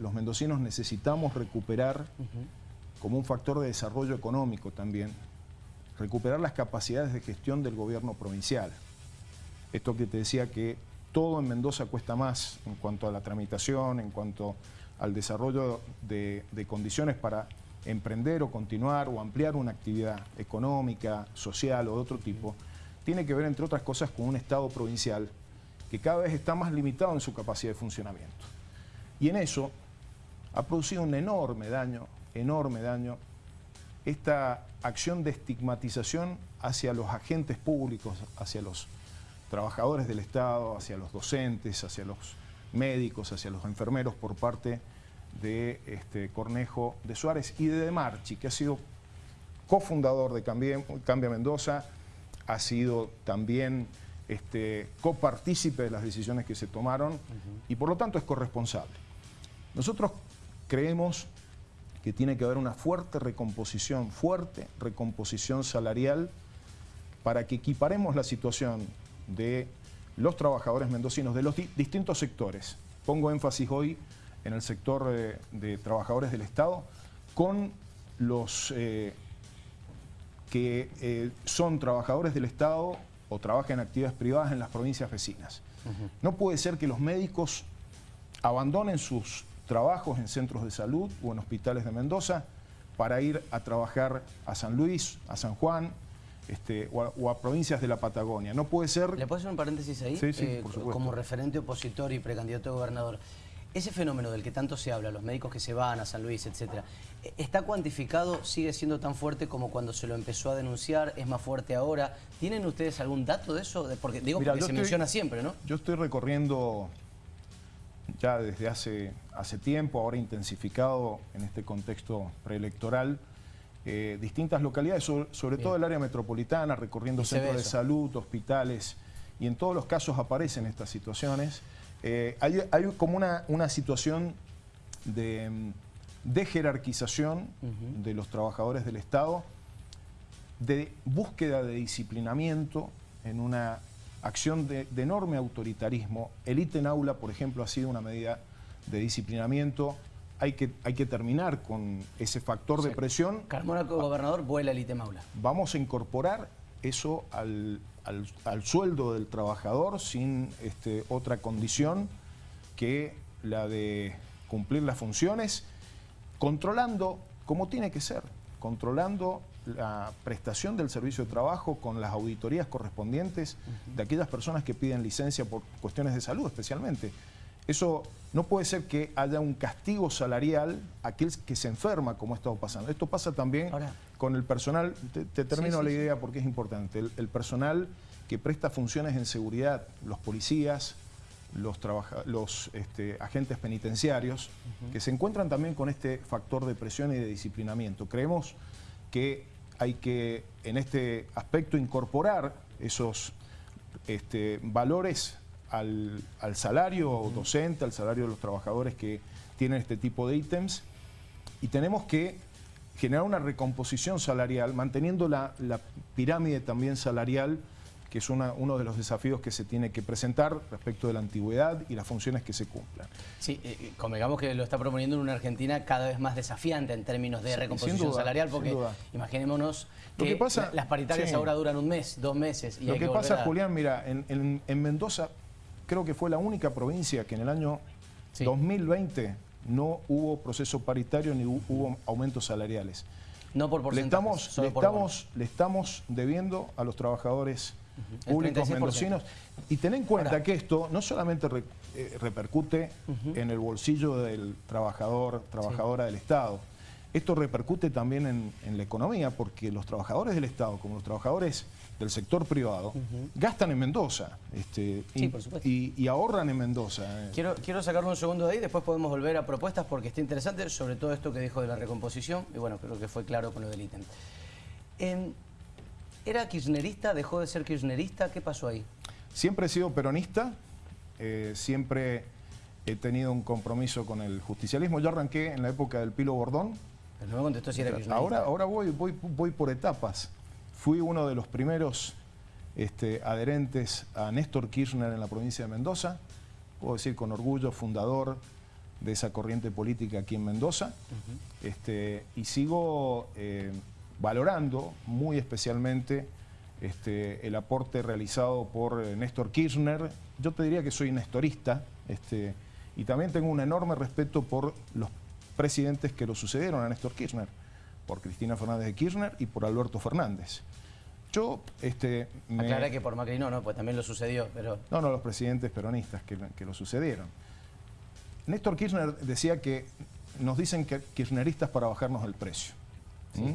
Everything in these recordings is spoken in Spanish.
los mendocinos necesitamos recuperar como un factor de desarrollo económico también, recuperar las capacidades de gestión del gobierno provincial. Esto que te decía que todo en Mendoza cuesta más en cuanto a la tramitación, en cuanto al desarrollo de, de condiciones para emprender o continuar o ampliar una actividad económica, social o de otro tipo, tiene que ver, entre otras cosas, con un Estado provincial que cada vez está más limitado en su capacidad de funcionamiento. Y en eso ha producido un enorme daño, enorme daño, esta acción de estigmatización hacia los agentes públicos, hacia los trabajadores del Estado, hacia los docentes, hacia los médicos, hacia los enfermeros por parte de este, Cornejo de Suárez y de De Marchi, que ha sido cofundador de Cambia, Mendoza, ha sido también este, copartícipe de las decisiones que se tomaron y por lo tanto es corresponsable. Nosotros creemos que tiene que haber una fuerte recomposición, fuerte recomposición salarial para que equiparemos la situación de los trabajadores mendocinos de los distintos sectores. Pongo énfasis hoy en el sector de, trabajadores del Estado con los eh, que eh, son trabajadores del Estado o trabajan en actividades privadas en las provincias vecinas. No puede ser que los médicos abandonen sus trabajos en centros de salud o en hospitales de Mendoza para ir a trabajar a San Luis, a San Juan, este, o, a, provincias de la Patagonia. No puede ser... ¿Le puedo hacer un paréntesis ahí? Sí, sí, eh, por supuesto. Como referente opositor y precandidato a gobernador. Ese fenómeno del que tanto se habla, los médicos que se van a San Luis, etcétera, ¿está cuantificado? ¿Sigue siendo tan fuerte como cuando se lo empezó a denunciar? ¿Es más fuerte ahora? ¿Tienen ustedes algún dato de eso? Porque digo porque se menciona siempre, ¿no? Yo estoy recorriendo ya desde hace, hace tiempo, ahora intensificado en este contexto preelectoral, eh, distintas localidades, sobre, todo el área metropolitana, recorriendo centros de salud, hospitales, y en todos los casos aparecen estas situaciones. Eh, hay, como una, una situación de, de jerarquización de los trabajadores del Estado, de búsqueda de disciplinamiento en una acción de, enorme autoritarismo. El ítem aula, por ejemplo, ha sido una medida de disciplinamiento. Hay que, hay que terminar con ese factor de presión. Carmona, gobernador, vuela el ítem aula. Vamos a incorporar eso al, sueldo del trabajador sin este, otra condición que la de cumplir las funciones, controlando como tiene que ser, controlando la prestación del servicio de trabajo con las auditorías correspondientes de aquellas personas que piden licencia por cuestiones de salud especialmente. Eso no puede ser que haya un castigo salarial a aquel que se enferma como ha estado pasando. Esto pasa también con el personal, te, termino la idea porque es importante, el, personal que presta funciones en seguridad, los policías, los, los este, agentes penitenciarios, que se encuentran también con este factor de presión y de disciplinamiento. Creemos que hay que, en este aspecto, incorporar esos este, valores al, salario docente, al salario de los trabajadores que tienen este tipo de ítems y tenemos que generar una recomposición salarial, manteniendo la pirámide también salarial que es uno de los desafíos que se tiene que presentar respecto de la antigüedad y las funciones que se cumplan. Sí, eh, eh, convengamos que lo está proponiendo en una Argentina cada vez más desafiante en términos de recomposición salarial, porque imaginémonos que, las paritarias ahora duran un mes, dos meses. Y lo que, pasa, Julián, mira, en, Mendoza creo que fue la única provincia que en el año 2020 no hubo proceso paritario ni hubo aumentos salariales. No por le estamos, le, estamos, le estamos debiendo a los trabajadores públicos mendocinos. Y ten en cuenta que esto no solamente eh, repercute en el bolsillo del trabajador, trabajadora del Estado, esto repercute también en, la economía porque los trabajadores del Estado, como los trabajadores del sector privado, gastan en Mendoza este, y, ahorran en Mendoza. Eh. Quiero, quiero sacarlo un segundo de ahí, después podemos volver a propuestas porque está interesante, sobre todo esto que dijo de la recomposición, y bueno, creo que fue claro con lo del ítem. ¿Era kirchnerista? ¿Dejó de ser kirchnerista? ¿Qué pasó ahí? Siempre he sido peronista, eh, siempre he tenido un compromiso con el justicialismo. Yo arranqué en la época del Pilo Bordón. Pero no me contestó si era kirchnerista. Ahora, ahora voy, voy, voy por etapas. Fui uno de los primeros este, adherentes a Néstor Kirchner en la provincia de Mendoza. Puedo decir con orgullo, fundador de esa corriente política aquí en Mendoza. este, y sigo eh, valorando muy especialmente este, el aporte realizado por eh, Néstor Kirchner. Yo te diría que soy nestorista este, y también tengo un enorme respeto por los presidentes que lo sucedieron a Néstor Kirchner, por Cristina Fernández de Kirchner y por Alberto Fernández. Yo, este... Me... Aclara que por Macri no, ¿no? Pues también lo sucedió, pero... No, no, los presidentes peronistas que, lo sucedieron. Néstor Kirchner decía que nos dicen que kirchneristas para bajarnos el precio. ¿Mm?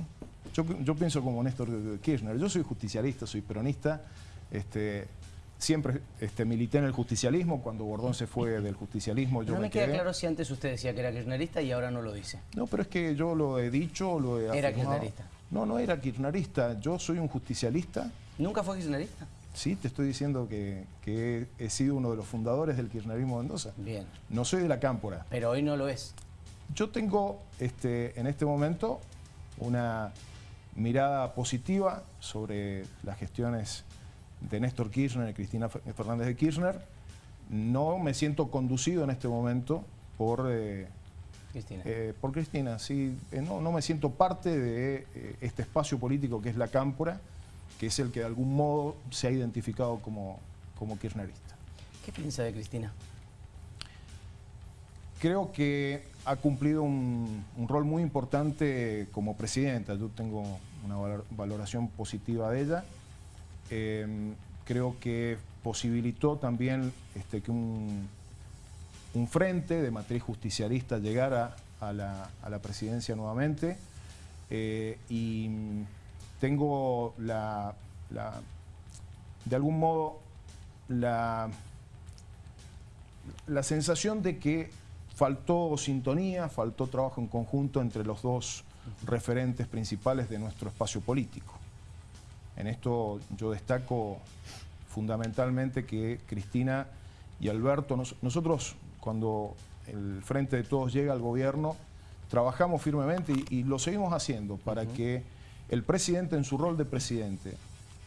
Yo, pienso como Néstor Kirchner. Yo soy justicialista, soy peronista. Este, siempre este, milité en el justicialismo. Cuando Bordón se fue del justicialismo, yo no me, queda claro si antes usted decía que era kirchnerista y ahora no lo dice. No, pero es que yo lo he dicho, lo he Era kirchnerista. No, no era kirchnerista. Yo soy un justicialista. ¿Nunca fue kirchnerista? Sí, te estoy diciendo que, he sido uno de los fundadores del kirchnerismo de Mendoza. Bien. No soy de la cámpora. Pero hoy no lo es. Yo tengo este, en este momento una mirada positiva sobre las gestiones de Néstor Kirchner y Cristina Fernández de Kirchner. No me siento conducido en este momento por... Eh, Cristina. Eh, por Cristina, sí. Eh, no, no, me siento parte de este espacio político que es la Cámpora, que es el que de algún modo se ha identificado como, como kirchnerista. ¿Qué piensa de Cristina? Creo que ha cumplido un, rol muy importante como presidenta. Yo tengo una valoración positiva de ella. Em, creo que posibilitó también este, que un, frente de matriz justicialista llegara a la, presidencia nuevamente eh, y tengo la, de algún modo la, la sensación de que faltó sintonía, faltó trabajo en conjunto entre los dos referentes principales de nuestro espacio político. En esto yo destaco fundamentalmente que Cristina y Alberto, nosotros cuando el Frente de Todos llega al gobierno, trabajamos firmemente y, lo seguimos haciendo para que el presidente en su rol de presidente,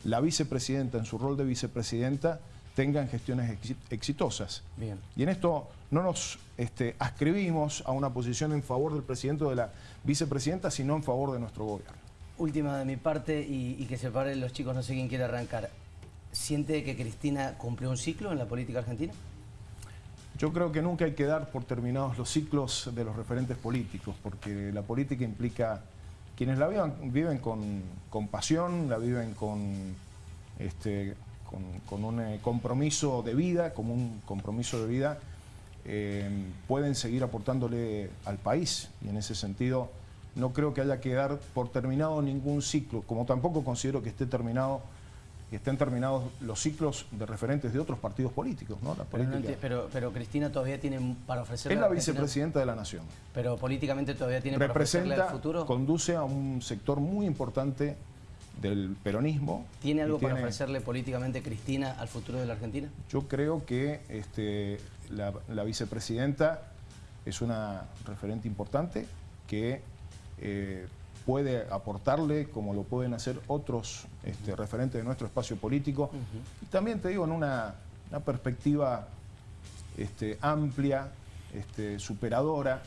la vicepresidenta en su rol de vicepresidenta, tengan gestiones exitosas. Bien. Y en esto no nos este, ascribimos a una posición en favor del presidente o de la vicepresidenta, sino en favor de nuestro gobierno. Última de mi parte y, que se paren los chicos, no sé quién quiere arrancar. ¿Siente que Cristina cumplió un ciclo en la política argentina? Yo creo que nunca hay que dar por terminados los ciclos de los referentes políticos, porque la política implica quienes la viven, viven con, pasión, la viven con, este, con, un eh, compromiso de vida, como un compromiso de vida, eh, pueden seguir aportándole al país. Y en ese sentido no creo que haya que dar por terminado ningún ciclo, como tampoco considero que esté terminado que estén terminados los ciclos de referentes de otros partidos políticos. ¿no? pero, pero, Cristina todavía tiene para ofrecerle... Es la vicepresidenta de la Nación. Pero políticamente todavía tiene para ofrecerle al futuro... conduce a un sector muy importante del peronismo. ¿Tiene algo para ofrecerle políticamente Cristina al futuro de la Argentina? Yo creo que este, la, vicepresidenta es una referente importante que eh, puede aportarle como lo pueden hacer otros este, referentes de nuestro espacio político. Y también te digo, en una, perspectiva este, amplia, este, superadora,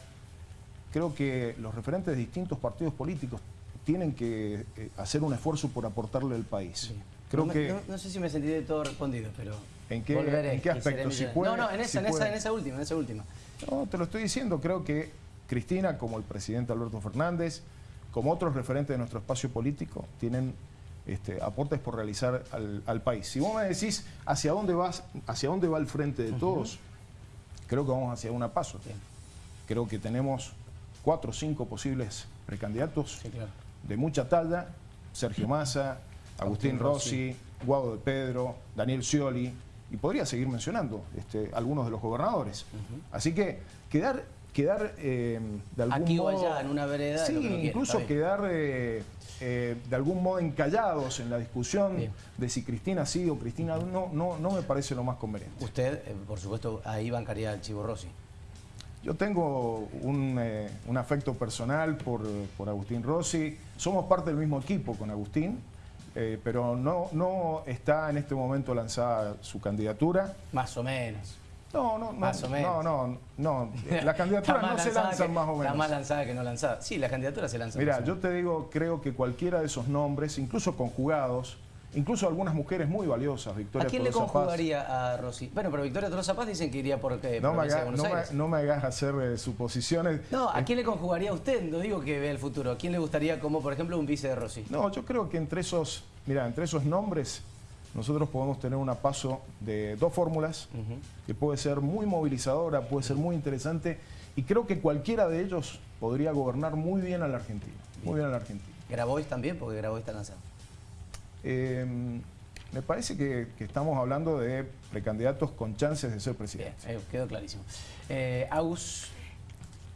creo que los referentes de distintos partidos políticos tienen que eh, hacer un esfuerzo por aportarle al país. Creo no, que, no, sé si me sentí de todo respondido, pero ¿En qué, ¿en qué aspecto? Si no, no, en esa, en, esa, en esa última, en esa última. No, te lo estoy diciendo, creo que Cristina, como el presidente Alberto Fernández, como otros referentes de nuestro espacio político, tienen este, aportes por realizar al, país. Si vos me decís hacia dónde vas, hacia dónde va el frente de todos, creo que vamos hacia una paso. Creo que tenemos cuatro o cinco posibles precandidatos de mucha talla, Sergio Massa, Agustín, Rossi, Guado de Pedro, Daniel Scioli, y podría seguir mencionando este, algunos de los gobernadores. Así que quedar quedar eh, de algún Aquí modo... o allá, en una vereda. Sí, incluso quedar eh, eh, de algún modo encallados en la discusión de si Cristina sí o Cristina no, no, no me parece lo más conveniente. Usted, por supuesto, ahí bancaría al Chivo Rossi. Yo tengo un, afecto personal por, por, Agustín Rossi. Somos parte del mismo equipo con Agustín, pero no, no está en este momento lanzada su candidatura. Más o menos. No, no, no. Más o menos. No, no, no. Las candidaturas no se lanzan más o menos. Está más lanzada que no lanzada. Sí, las candidaturas se lanzan. Mira, yo te digo, creo que cualquiera de esos nombres, incluso conjugados, incluso algunas mujeres muy valiosas, Victoria ¿A quién le conjugaría a Rosy? Bueno, pero Victoria Tolosa Paz dicen que iría por eh, no, me no, me, hagas hacer eh, suposiciones. No, ¿a quién le conjugaría a usted? No digo que vea el futuro. ¿A quién le gustaría como, por ejemplo, un vice de Rosy? No, yo creo que entre esos, mira, entre esos nombres nosotros podemos tener una paso de dos fórmulas que puede ser muy movilizadora, puede ser muy interesante y creo que cualquiera de ellos podría gobernar muy bien a la Argentina. Muy bien a la Argentina. ¿Grabois también? Porque Grabois está lanzado. Em, me parece que, estamos hablando de precandidatos con chances de ser presidente. Bien, eh, quedó clarísimo. Eh, Agus,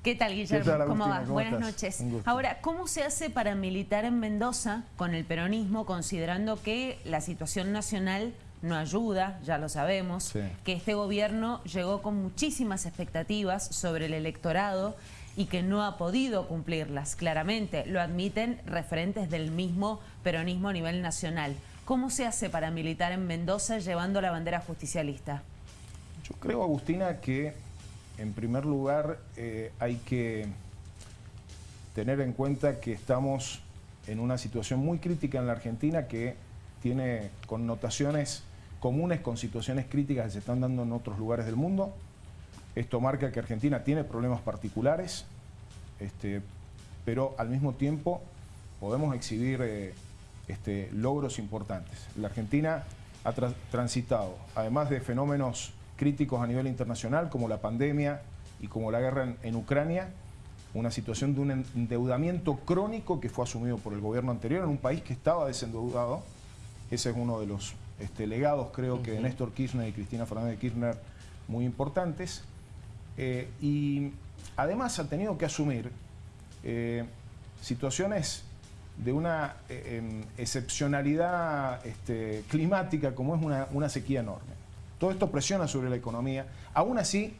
¿Qué tal, Guillermo? ¿Cómo vas? Buenas noches. Ahora, ¿cómo se hace para militar en Mendoza con el peronismo, considerando que la situación nacional no ayuda, ya lo sabemos, que este gobierno llegó con muchísimas expectativas sobre el electorado y que no ha podido cumplirlas, claramente, lo admiten referentes del mismo peronismo a nivel nacional. ¿Cómo se hace para militar en Mendoza llevando la bandera justicialista? Yo creo, Agustina, que en primer lugar, eh, hay que tener en cuenta que estamos en una situación muy crítica en la Argentina que tiene connotaciones comunes con situaciones críticas que se están dando en otros lugares del mundo. Esto marca que Argentina tiene problemas particulares, este, pero al mismo tiempo podemos exhibir eh, este, logros importantes. La Argentina ha transitado, además de fenómenos críticos a nivel internacional, como la pandemia y como la guerra en, Ucrania, una situación de un endeudamiento crónico que fue asumido por el gobierno anterior en un país que estaba desendeudado. Ese es uno de los este, legados, creo que, de Néstor Kirchner y Cristina Fernández de Kirchner muy importantes. Eh, y además ha tenido que asumir eh, situaciones de una eh, em, excepcionalidad este, climática como es una sequía enorme. Todo esto presiona sobre la economía. Aún así,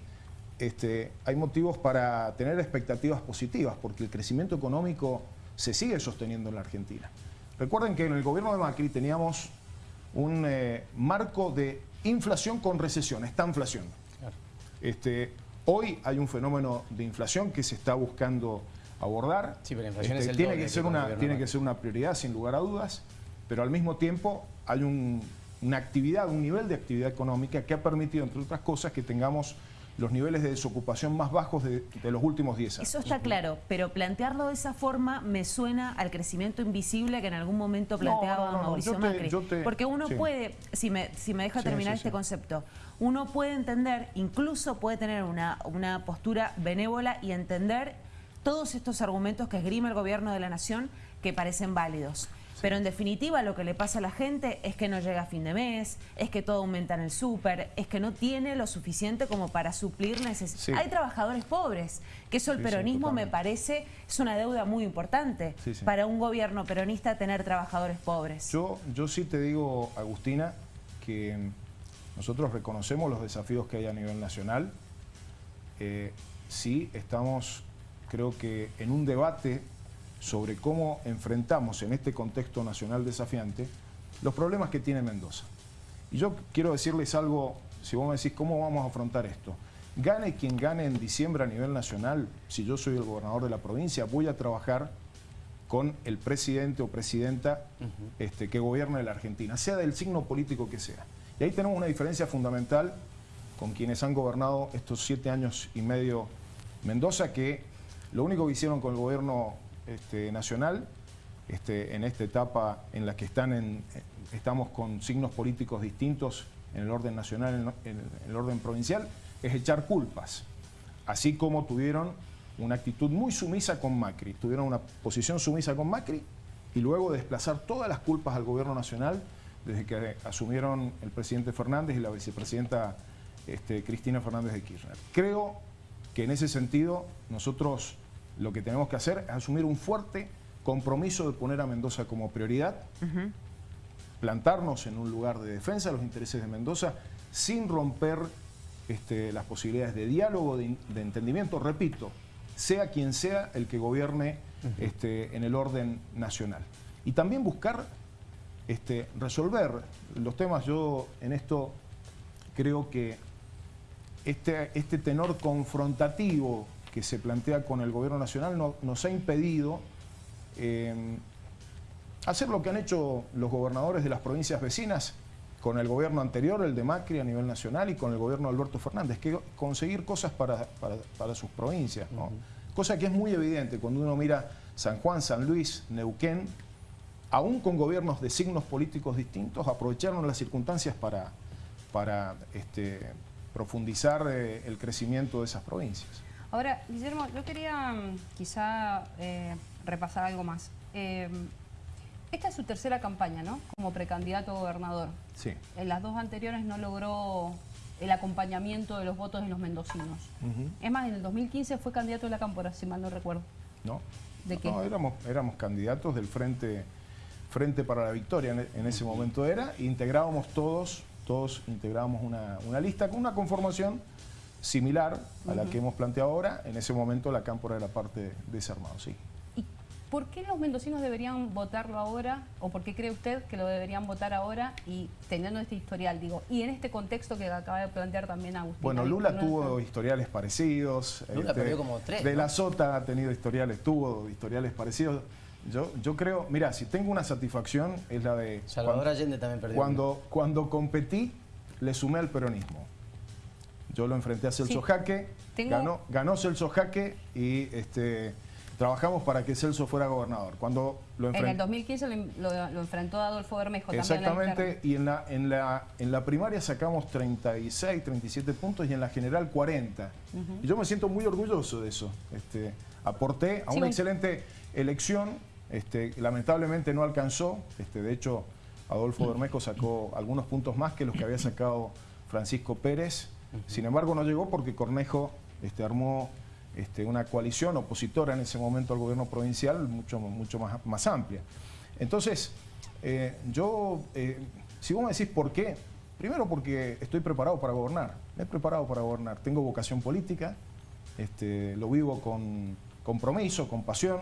este, hay motivos para tener expectativas positivas, porque el crecimiento económico se sigue sosteniendo en la Argentina. Recuerden que en el gobierno de Macri teníamos un eh, marco de inflación con recesión, esta inflación. Este, hoy hay un fenómeno de inflación que se está buscando abordar. Sí, pero inflación este, tiene, que ser una, tiene que ser una prioridad, sin lugar a dudas, pero al mismo tiempo hay un una actividad, un nivel de actividad económica que ha permitido, entre otras cosas, que tengamos los niveles de desocupación más bajos de, los últimos 10 años. Eso está claro, pero plantearlo de esa forma me suena al crecimiento invisible que en algún momento planteaba Mauricio Macri. Porque uno puede, si me, si me deja terminar este concepto, uno puede entender, incluso puede tener una, una postura benévola y entender todos estos argumentos que esgrime el gobierno de la nación que parecen válidos. Pero en definitiva lo que le pasa a la gente es que no llega a fin de mes, es que todo aumenta en el súper, es que no tiene lo suficiente como para suplir necesidades. Hay trabajadores pobres, que eso el peronismo me parece es una deuda muy importante para un gobierno peronista tener trabajadores pobres. Yo, yo sí te digo, Agustina, que nosotros reconocemos los desafíos que hay a nivel nacional. Eh, sí estamos, creo que en un debate sobre cómo enfrentamos en este contexto nacional desafiante los problemas que tiene Mendoza. Y yo quiero decirles algo, si vos me decís cómo vamos a afrontar esto. Gane quien gane en diciembre a nivel nacional, si yo soy el gobernador de la provincia, voy a trabajar con el presidente o presidenta este, que gobierne la Argentina, sea del signo político que sea. Y ahí tenemos una diferencia fundamental con quienes han gobernado estos siete años y medio Mendoza, que lo único que hicieron con el gobierno este, nacional, este, en esta etapa en la que están estamos con signos políticos distintos en el orden nacional, en, el orden provincial, es echar culpas. Así como tuvieron una actitud muy sumisa con Macri, tuvieron una posición sumisa con Macri y luego desplazar todas las culpas al gobierno nacional desde que asumieron el presidente Fernández y la vicepresidenta este, Cristina Fernández de Kirchner. Creo que en ese sentido nosotros lo que tenemos que hacer es asumir un fuerte compromiso de poner a Mendoza como prioridad, plantarnos en un lugar de defensa de los intereses de Mendoza sin romper este, las posibilidades de diálogo, de, entendimiento, repito, sea quien sea el que gobierne este, en el orden nacional. Y también buscar este, resolver los temas. Yo en esto creo que este, este tenor confrontativo que se plantea con el gobierno nacional nos ha impedido eh, hacer lo que han hecho los gobernadores de las provincias vecinas con el gobierno anterior, el de Macri a nivel nacional, y con el gobierno de Alberto Fernández, que conseguir cosas para, sus provincias. Cosa que es muy evidente cuando uno mira San Juan, San Luis, Neuquén, aún con gobiernos de signos políticos distintos, aprovecharon las circunstancias para, para este, profundizar eh, el crecimiento de esas provincias. Ahora, Guillermo, yo quería mm, quizá eh, repasar algo más. Eh, esta es su tercera campaña, ¿no? Como precandidato a gobernador. Sí. En las dos anteriores no logró el acompañamiento de los votos de los mendocinos. Es más, en el 2015 fue candidato de la Cámpora, si mal no recuerdo. No. ¿De qué? No, éramos, éramos candidatos del Frente, Frente para la Victoria, en, ese momento era, integrábamos todos, todos integrábamos una, lista con una conformación similar a la que hemos planteado ahora. En ese momento la Cámpora era parte de ese armado, sí. ¿Por qué los mendocinos deberían votarlo ahora? ¿O por qué cree usted que lo deberían votar ahora y teniendo este historial, digo? Y en este contexto que acaba de plantear también Agustín. Bueno, Lula tuvo historiales parecidos. Lula este, perdió como tres. De la Sota ha tenido historiales, tuvo historiales parecidos. Yo, yo creo, mira, si tengo una satisfacción es la de... Salvador Allende también perdió. Cuando, cuando competí, le sumé al peronismo. Yo lo enfrenté a Celso Jaque, ganó, ganó Celso Jaque y este trabajamos para que Celso fuera gobernador. Cuando lo en el 2015 lo, enfrentó Adolfo Bermejo. Exactamente, y en la, en, la, en la primaria sacamos 36, 37 puntos y en la general 40. Y yo me siento muy orgulloso de eso. Este, aporté a una excelente elección, este, lamentablemente no alcanzó, este, de hecho Adolfo Bermejo sacó algunos puntos más que los que había sacado Francisco Pérez, sin embargo no llegó porque Cornejo este, armó este, una coalición opositora en ese momento al gobierno provincial mucho, mucho más, más amplia. Entonces, eh, yo, eh, si vos me decís por qué, primero porque estoy preparado para gobernar, me he preparado para gobernar, tengo vocación política, este, lo vivo con compromiso, con pasión,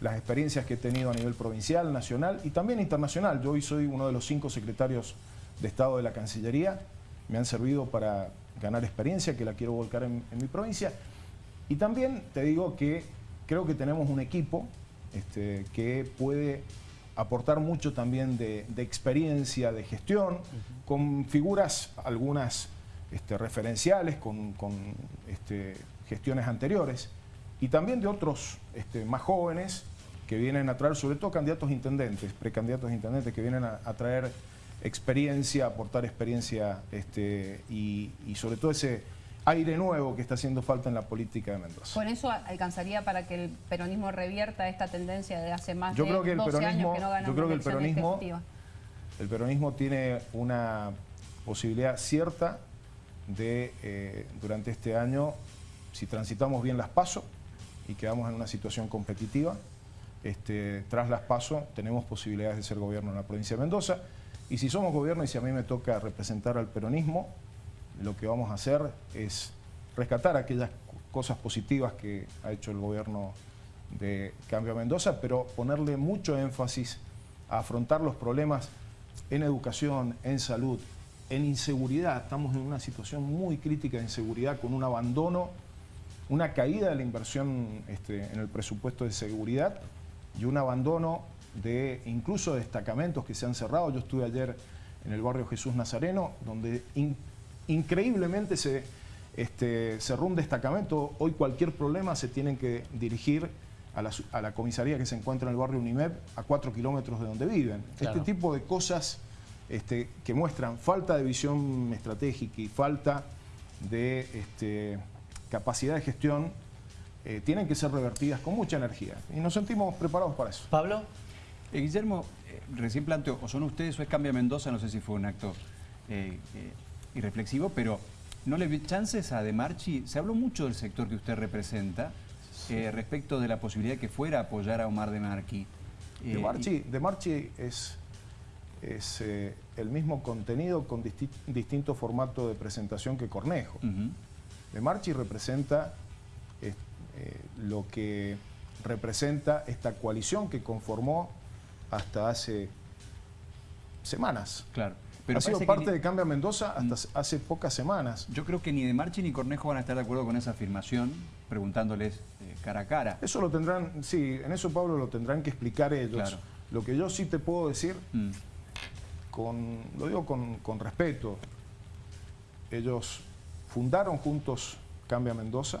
las experiencias que he tenido a nivel provincial, nacional y también internacional. Yo hoy soy uno de los cinco secretarios de Estado de la Cancillería, me han servido para ganar experiencia que la quiero volcar en mi provincia. Y también te digo que creo que tenemos un equipo este, que puede aportar mucho también de, experiencia, de gestión, con figuras algunas este, referenciales, con, este, gestiones anteriores, y también de otros más jóvenes que vienen a traer, sobre todo candidatos intendentes, precandidatos intendentes, que vienen a, traer experiencia, aportar experiencia y sobre todo ese aire nuevo que está haciendo falta en la política de Mendoza. ¿Con eso alcanzaría para que el peronismo revierta esta tendencia de hace más yo de creo que el 12 peronismo, años que no gana Yo creo que el peronismo, el peronismo tiene una posibilidad cierta de, eh, durante este año, si transitamos bien las pasos y quedamos en una situación competitiva, este, tras las pasos tenemos posibilidades de ser gobierno en la provincia de Mendoza. Y si somos gobierno y si a mí me toca representar al peronismo, lo que vamos a hacer es rescatar aquellas cosas positivas que ha hecho el gobierno de Cambio Mendoza, pero ponerle mucho énfasis a afrontar los problemas en educación, en salud, en inseguridad. Estamos en una situación muy crítica de inseguridad con un abandono, una caída de la inversión este, en el presupuesto de seguridad y un abandono de incluso destacamentos que se han cerrado. Yo estuve ayer en el barrio Jesús Nazareno, donde increíblemente se este, cerró un destacamento. Hoy cualquier problema se tienen que dirigir a la, comisaría que se encuentra en el barrio Unimeb, a cuatro kilómetros de donde viven. Este tipo de cosas este, que muestran falta de visión estratégica y falta de este, capacidad de gestión eh, tienen que ser revertidas con mucha energía. Y nos sentimos preparados para eso. Pablo. Eh, Guillermo, eh, recién planteó, o son ustedes o es Cambia Mendoza, no sé si fue un acto y reflexivo, pero no le vi chances a De Marchi. Se habló mucho del sector que usted representa eh, respecto de la posibilidad que fuera a apoyar a Omar De Marchi. de, Marchi de Marchi es, es eh, el mismo contenido con distinto formato de presentación que Cornejo. De Marchi representa eh, lo que representa esta coalición que conformó hasta hace semanas. Claro. Pero ha sido parte de Cambia Mendoza hasta mm. hace pocas semanas. Yo creo que ni De Marchi ni Cornejo van a estar de acuerdo con esa afirmación, preguntándoles eh, cara a cara. Eso lo tendrán, sí, en eso Pablo lo tendrán que explicar ellos. Lo que yo sí te puedo decir, mm. con, lo digo con, respeto, ellos fundaron juntos Cambia Mendoza,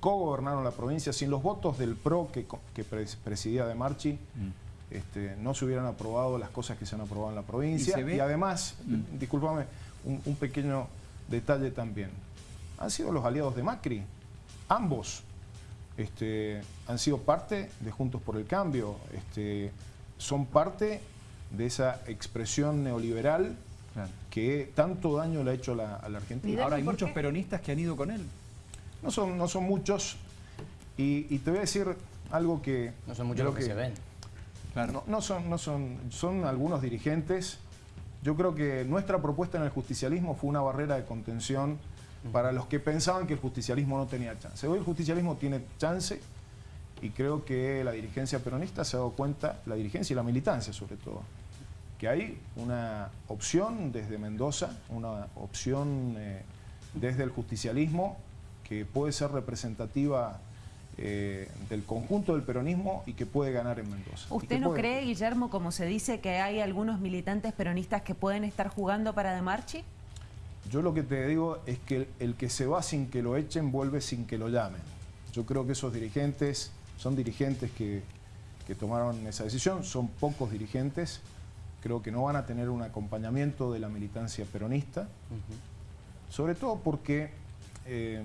co-gobernaron la provincia sin los votos del PRO que, presidía De Marchi. Mm. Este, no se hubieran aprobado las cosas que se han aprobado en la provincia. Y, además, mm. discúlpame, un, pequeño detalle también. Han sido los aliados de Macri. Ambos este, han sido parte de Juntos por el Cambio. Este, son parte de esa expresión neoliberal que tanto daño le ha hecho a la, Argentina. Ahora hay muchos peronistas que han ido con él. No son, no son muchos. Y, te voy a decir algo que... No son muchos los que se ven. No, son, no son, son algunos dirigentes. Yo creo que nuestra propuesta en el justicialismo fue una barrera de contención para los que pensaban que el justicialismo no tenía chance. Hoy el justicialismo tiene chance y creo que la dirigencia peronista se ha dado cuenta, la dirigencia y la militancia sobre todo, que hay una opción desde Mendoza, una opción eh, desde el justicialismo que puede ser representativa eh, del conjunto del peronismo y que puede ganar en Mendoza. ¿Usted no cree, Guillermo, como se dice, que hay algunos militantes peronistas que pueden estar jugando para De Marchi? Yo lo que te digo es que el, que se va sin que lo echen vuelve sin que lo llamen. Yo creo que esos dirigentes son dirigentes que, tomaron esa decisión, son pocos dirigentes, creo que no van a tener un acompañamiento de la militancia peronista, sobre todo porque, eh,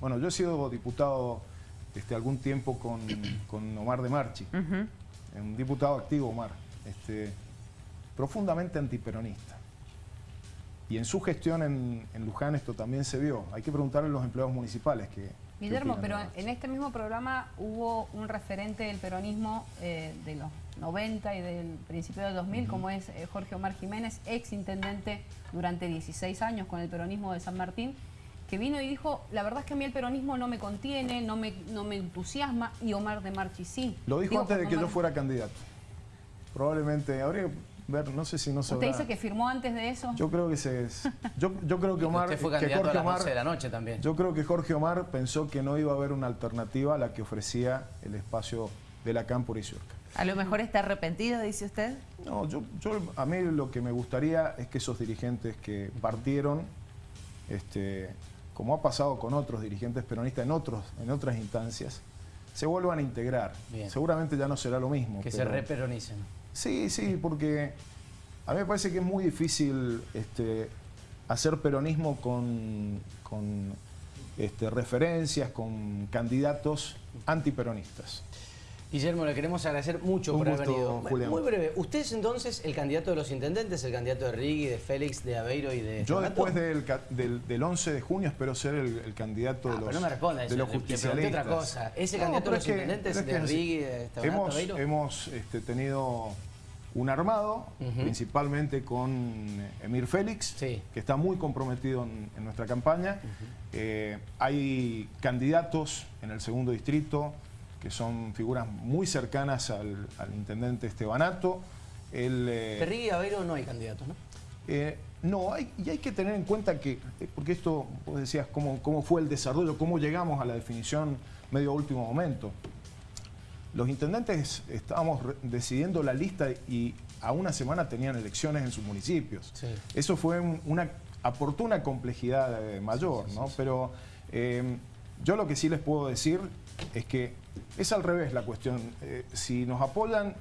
bueno, yo he sido diputado este, algún tiempo con, Omar de Marchi, un diputado activo Omar, este, profundamente antiperonista. Y en su gestión en, Luján esto también se vio. Hay que preguntarle a los empleados municipales que... Guillermo, pero en este mismo programa hubo un referente del peronismo eh, de los 90 y del principio del 2000, como es eh, Jorge Omar Jiménez, ex intendente durante 16 años con el peronismo de San Martín, que vino y dijo, la verdad es que a mí el peronismo no me contiene, no me, no me entusiasma, y Omar de Marchi sí. Lo dijo antes de que yo fuera candidato. Probablemente, habría que ver, no sé si no se ¿Usted dice que firmó antes de eso? Yo creo que se... Yo, yo creo que Omar... Usted fue candidato Jorge a las Omar, de la noche también. Yo creo que Jorge Omar pensó que no iba a haber una alternativa a la que ofrecía el espacio de la Cámpora y Surca. ¿A lo mejor está arrepentido, dice usted? No, yo, yo, a mí lo que me gustaría es que esos dirigentes que partieron este, como ha pasado con otros dirigentes peronistas en, otros, en otras instancias, se vuelvan a integrar. Seguramente ya no será lo mismo. Que se reperonicen. Sí, sí, porque a mí me parece que es muy difícil este, hacer peronismo con, con este, referencias, con candidatos antiperonistas. Guillermo, le queremos agradecer mucho por haber venido. Muy breve, ¿usted es entonces el candidato de los intendentes, el candidato de Rigui, de Félix, de Aveiro y de Yo después del, del, 11 de junio espero ser el, candidato de ah, los, no me responda de los justicialistas. otra cosa. ¿Es el candidato de los intendentes de Rigui, de Hemos, hemos este, tenido un armado, principalmente con Emir Félix, que está muy comprometido en, nuestra campaña. Eh, hay candidatos en el segundo distrito, que son figuras muy cercanas al, intendente Estebanato. El, eh, y Avero no hay candidatos, ¿no? Eh, no, hay, y hay que tener en cuenta que, eh, porque esto, vos decías, cómo, cómo fue el desarrollo, cómo llegamos a la definición medio último momento. Los intendentes estábamos decidiendo la lista y a una semana tenían elecciones en sus municipios. Eso fue una, aportó una complejidad eh, mayor, ¿no? Pero yo lo que sí les puedo decir es que es al revés la cuestión. Eh, si nos apoyan,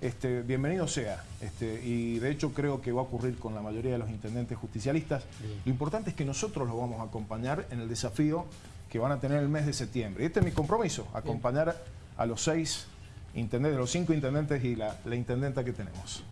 este, bienvenido sea. Este, y de hecho creo que va a ocurrir con la mayoría de los intendentes justicialistas. Lo importante es que nosotros los vamos a acompañar en el desafío que van a tener el mes de septiembre. Y este es mi compromiso, acompañar a los seis intendentes, los cinco intendentes y la intendenta que tenemos.